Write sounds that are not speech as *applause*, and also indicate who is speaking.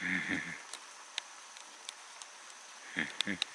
Speaker 1: Mm-hmm. *laughs*